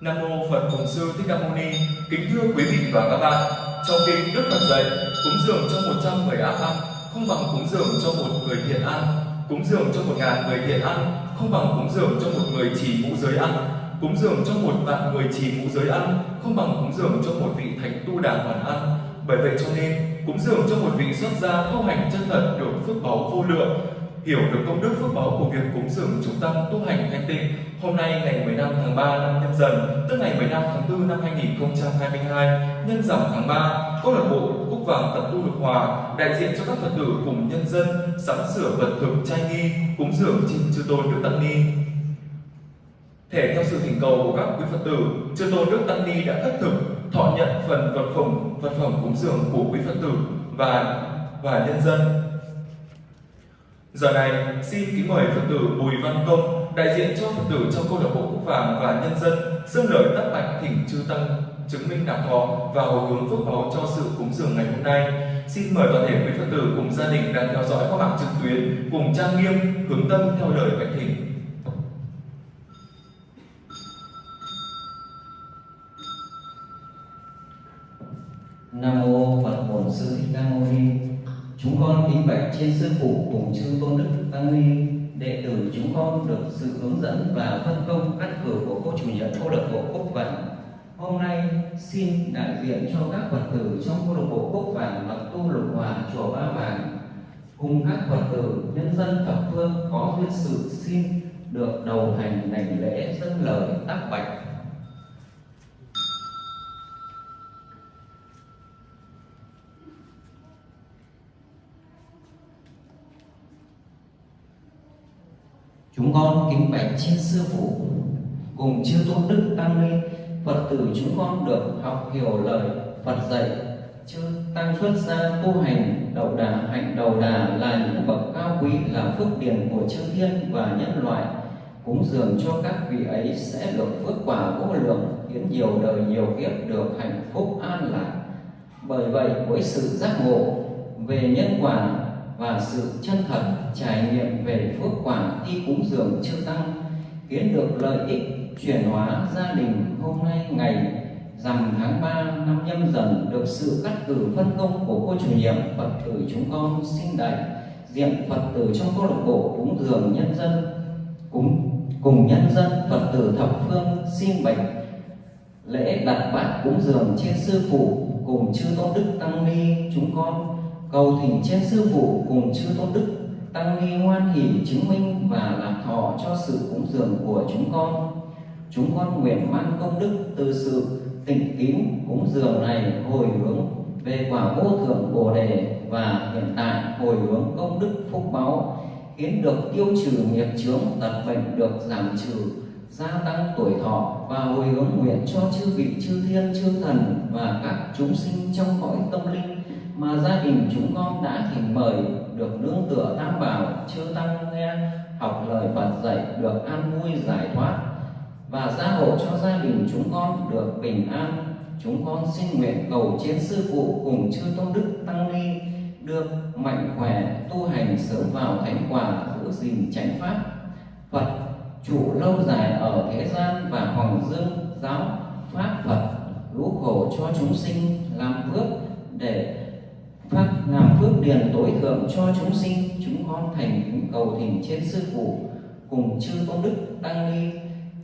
Nam mô Phật Bổn Sư Thích Ca Mâu Ni. Kính thưa quý vị và các bạn, trong kinh Đức Phật dạy, cúng dường cho 100 người ác ăn không bằng cúng dường cho một người thiện ăn, cúng dường cho một ngàn người thiện ăn không bằng cúng dường cho một người chỉ mũ giới ăn, cúng dường cho một vạn người chỉ mũ giới ăn không bằng cúng dường cho một vị thánh tu đà hoàn ăn. Bởi vậy cho nên, cúng dường cho một vị xuất gia tu hành chân thật được phước báu vô lượng, hiểu được công đức phước báo của việc cúng dường chúng tăng tu hành thanh tịnh. Hôm nay ngày 15 tháng 3 năm Nhâm Dần, tức ngày 15 tháng 4 năm 2022, nhân dòng tháng 3, câu lạc bộ Cúc Vàng Tập Tu Lục Hòa đại diện cho các Phật tử cùng nhân dân sắm sửa vật thực trai nghi, cúng dường trên chư tôn Đức Tăng Ni. Thể theo sự thỉnh cầu của các quý Phật tử, chư tôn Đức Tăng Ni đã khất thực thọ nhận phần vật phẩm vật phẩm cúng dường của quý Phật tử và và nhân dân Giờ này, xin kính mời Phật tử Bùi Văn Công, đại diện cho Phật tử trong câu lạc bộ quốc Vàng và nhân dân, dâng lời tác bạch thỉnh chư tăng chứng minh đạo thọ và hồi hướng phước báo cho sự cúng dường ngày hôm nay. Xin mời toàn thể quý Phật tử cùng gia đình đang theo dõi qua mạng trực tuyến cùng trang nghiêm hướng tâm theo lời bạch thỉnh. Nam mô Phật Bổn Sư Thích Ca Mâu Ni. Chúng con kính bạch trên sư phụ cùng chư tôn đức tăng ni đệ tử chúng con được sự hướng dẫn và phân công cắt cử của cô chủ nhiệm câu lạc bộ Cúc Vàng. Hôm nay, xin đại diện cho các Phật tử trong câu lạc bộ Cúc Vàng và tu lục hòa chùa Ba Vàng cùng các Phật tử, nhân dân thập phương có duyên sự xin được đầu hành đảnh lễ dâng lời tác bạch Chúng con kính bạch trên sư phụ, cùng chư tôn đức tăng ni, Phật tử chúng con được học hiểu lời Phật dạy, chư tăng xuất gia tu hành đầu đà hạnh đầu đà là những bậc cao quý, là phước điền của chư thiên và nhân loại. Cúng dường cho các vị ấy sẽ được phước quả vô lượng khiến nhiều đời nhiều kiếp được hạnh phúc an lạc. Bởi vậy, với sự giác ngộ về nhân quả và sự chân thật trải nghiệm về phước quả khi cúng dường chư tăng, khiến được lợi ích chuyển hóa gia đình hôm nay ngày rằm tháng 3 năm nhâm dần được sự cắt cử phân công của cô chủ nhiệm Phật tử chúng con xin đại, diện Phật tử trong câu lạc bộ cúng dường nhân dân, cúng, cùng nhân dân Phật tử thập phương xin bạch lễ đặt bát cúng dường trên sư phụ cùng chư tôn đức tăng ni chúng con cầu thỉnh trên sư phụ cùng chư tôn đức tăng ni hoan hỷ chứng minh và lạc thọ cho sự cúng dường của chúng con. Chúng con nguyện mang công đức từ sự tịnh kính cúng dường này hồi hướng về quả vô thượng bồ đề và hiện tại hồi hướng công đức phúc báu khiến được tiêu trừ nghiệp chướng tật bệnh được giảm trừ, gia tăng tuổi thọ và hồi hướng nguyện cho chư vị chư thiên chư thần và các chúng sinh trong cõi tâm linh mà gia đình chúng con đã thỉnh mời được nương tựa tam bảo, chư tăng nghe, học lời Phật dạy, được an vui giải thoát. Và gia hộ cho gia đình chúng con được bình an. Chúng con xin nguyện cầu chiến sư phụ cùng chư tôn đức tăng ni được mạnh khỏe, tu hành sớm vào thánh quả, giữ gìn chánh pháp. Phật, chủ lâu dài ở thế gian và hoàng dương, giáo, pháp Phật lũ khổ cho chúng sinh, làm phước để phát làm phước điền tối thượng cho chúng sinh, chúng con thành kính cầu thỉnh trên sư phụ, cùng chư công đức tăng ni,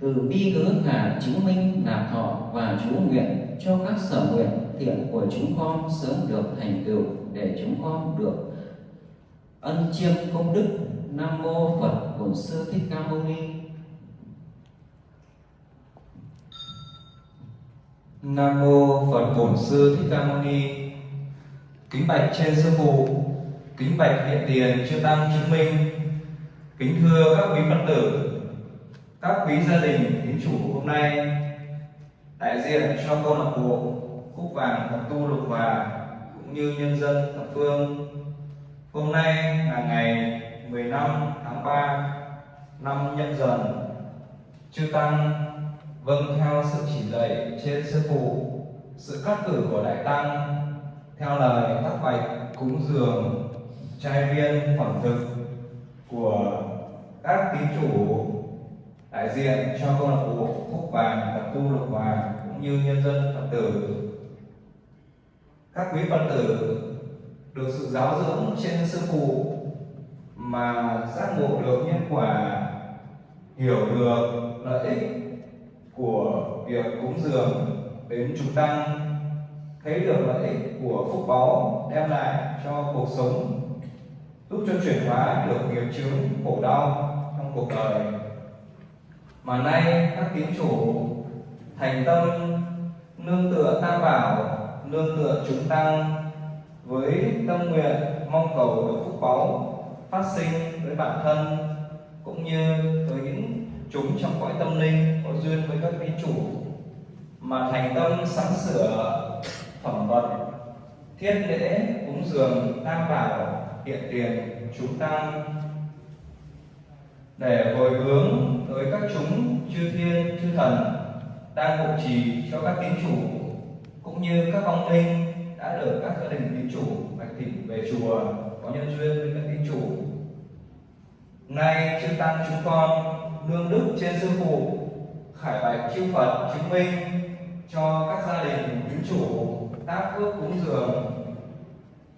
từ bi hướng khả chứng minh nạp thọ và chú nguyện cho các sở nguyện thiện của chúng con sớm được thành tựu để chúng con được ân chiêm công đức. Nam mô phật bổn sư thích ca mâu ni. Nam mô phật bổn sư thích ca mâu ni kính bạch trên sư phụ, kính bạch hiện tiền chư tăng chứng minh, kính thưa các quý phật tử, các quý gia đình kính chủ hôm nay, đại diện cho câu lạc bộ cúc vàng tập tu lục hòa cũng như nhân dân thập phương. Hôm nay là ngày 15 tháng 3 năm nhâm dần, chư tăng vâng theo sự chỉ dạy trên sư phụ, sự cắt cử của đại tăng theo lời các bạch cúng dường trai viên phẩm thực của các tín chủ đại diện cho câu lạc bộ Phúc Vàng tập tu Lục Vàng cũng như nhân dân Phật tử. Các quý Phật tử được sự giáo dưỡng trên sư phụ mà giác ngộ được nhân quả, hiểu được lợi ích của việc cúng dường đến chúng tăng, thấy được lợi ích của phúc báu đem lại cho cuộc sống, giúp cho chuyển hóa được nghiệp chướng khổ đau trong cuộc đời. Mà nay các tín chủ thành tâm nương tựa tam bảo nương tựa chúng tăng với tâm nguyện mong cầu được phúc báu phát sinh với bản thân cũng như với những chúng trong cõi tâm linh có duyên với các tín chủ. Mà thành tâm sắm sửa phẩm vật. Thiết lễ cúng dường tam bảo, hiện tiền chúng tăng để hồi hướng tới các chúng chư thiên, chư thần, đang hộ trì cho các tín chủ, cũng như các vong linh đã được các gia đình tín chủ bạch thỉnh về chùa, có nhân duyên với các tín chủ. Nay chư tăng chúng con, nương đức trên sư phụ, khải bạch chư phật chứng minh cho các gia đình tín chủ tác phước cúng dường,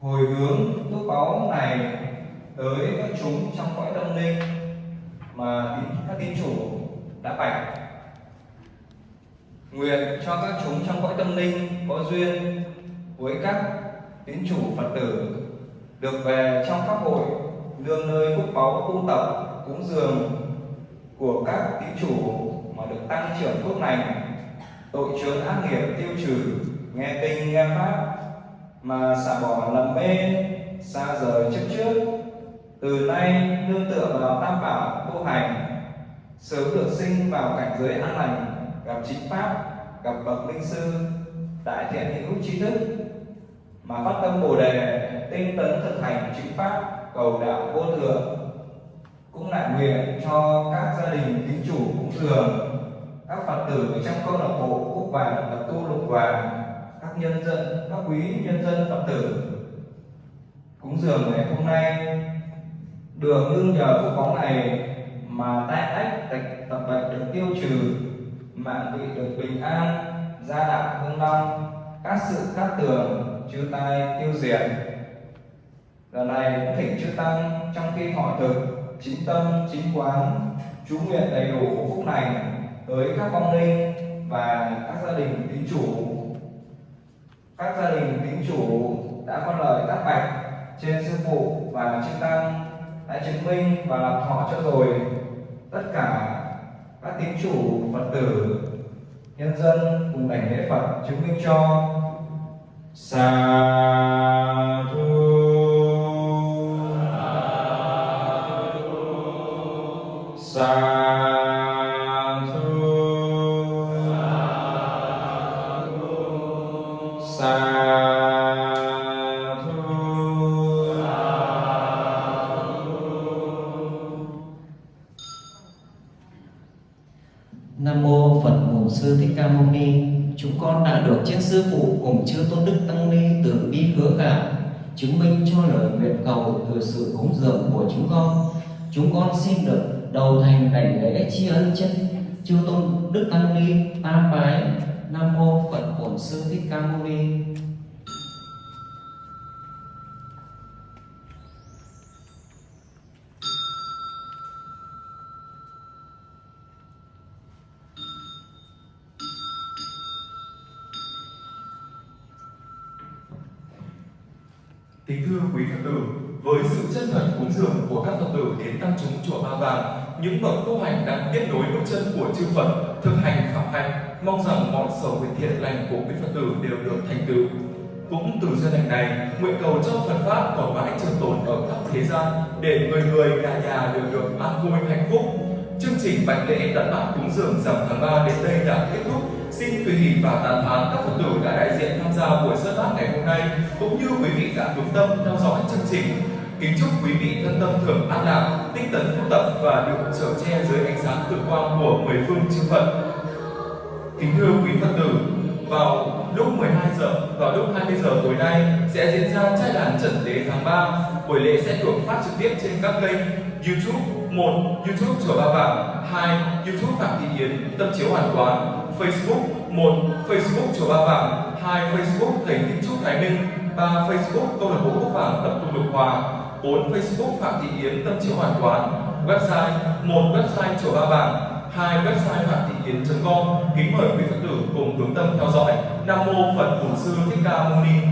hồi hướng phước báu này tới các chúng trong cõi tâm linh mà các tín chủ đã bạch nguyện cho các chúng trong cõi tâm linh có duyên với các tín chủ phật tử được về trong pháp hội, nương nơi phúc báu tu tập, cúng dường của các tín chủ mà được tăng trưởng phước lành, tội chướng ác nghiệp tiêu trừ nghe kinh, nghe pháp mà xả bỏ lầm mê, xa rời chấp trước. Từ nay, nương tựa vào tam bảo, tu hành. Sớm được sinh vào cảnh giới an lành, gặp chính pháp, gặp bậc linh sư, đại thiện hữu trí thức. Mà phát tâm bồ đề, tinh tấn thực hành chính pháp, cầu đạo vô thượng cũng lại nguyện cho các gia đình tín chủ cũng thường. Các phật tử trong câu lạc bộ cúc vàng tập tu lục vàng các nhân dân, các quý nhân dân phật tử. Cúng dường ngày hôm nay. Được nương nhờ phúc báu này mà tai ách tạch tập bệnh được tiêu trừ, mạng vị được bình an, gia đạo hưng long các sự cát tường, chư tai tiêu diệt. Lần này cũng thỉnh chư tăng trong khi họ thực, chính tâm, chính quán, chú nguyện đầy đủ phúc này tới các vong linh và các gia đình tín chủ các gia đình tín chủ đã có lời tác bạch trên sư phụ và chư tăng đã chứng minh và làm thọ cho rồi. Tất cả các tín chủ, phật tử, nhân dân cùng đảnh lễ phật chứng minh cho. Sa thu. Sa Nam mô Phật Bổn Sư Thích Ca Mâu Ni. Chúng con đã được trên sư phụ cùng chư tôn đức tăng ni từ bi hứa gạo chứng minh cho lời nguyện cầu từ sự cúng dường của chúng con. Chúng con xin được đầu thành đảnh lễ tri ân chân chư tôn đức tăng ni tam bái. Nam mô Phật Bổn Sư Thích Ca Mâu Ni. Kính thưa quý Phật tử, với sự chân thật cúng dường của các Phật tử đến tăng chúng chùa Ba Vàng, những bậc tu hành đang tiếp nối bước chân của chư Phật, thực hành khảo hạnh, mong rằng mọi sầu nguyện thiện lành của quý Phật tử đều được thành tựu. Cũng từ duyên lành này, nguyện cầu cho Phật pháp còn mãi trường tồn ở khắp thế gian, để người người nhà nhà đều được an vui hạnh phúc. Chương trình bạch lễ đặt bát cúng dường rằm tháng 3 đến đây đã kết thúc. Xin quý vị và tán thán các Phật tử đã đại diện tham gia buổi sơ tác ngày hôm nay, cũng như quý vị đã đúng tâm theo dõi chương trình. Kính chúc quý vị thân tâm thường an lạc, tinh tấn tu tập và được trở che dưới ánh sáng tự quang của mười phương chư Phật. Kính thưa quý Phật tử, vào lúc 12 giờ vào lúc 20 giờ tối nay sẽ diễn ra trai đàn trần tế tháng 3. Buổi lễ sẽ được phát trực tiếp trên các kênh YouTube, một YouTube chùa Ba Vàng hai YouTube Phạm Thị Yến Tâm Chiếu Hoàn Quán Facebook một, Facebook chùa Ba Vàng, hai, Facebook thầy Thích Trúc Thái Minh, ba, Facebook câu lạc bộ Quốc Vàng Tập Tùng Lục Hòa 4. Facebook Phạm Thị Yến Tâm Chiếu Hoàn Quán Website một, Website Chùa Ba Vàng, hai, Website phạm thị yến.com Kính mời quý Phật tử cùng hướng tâm theo dõi. Nam Mô Phật Bổn Sư Thích Ca Mâu Ni.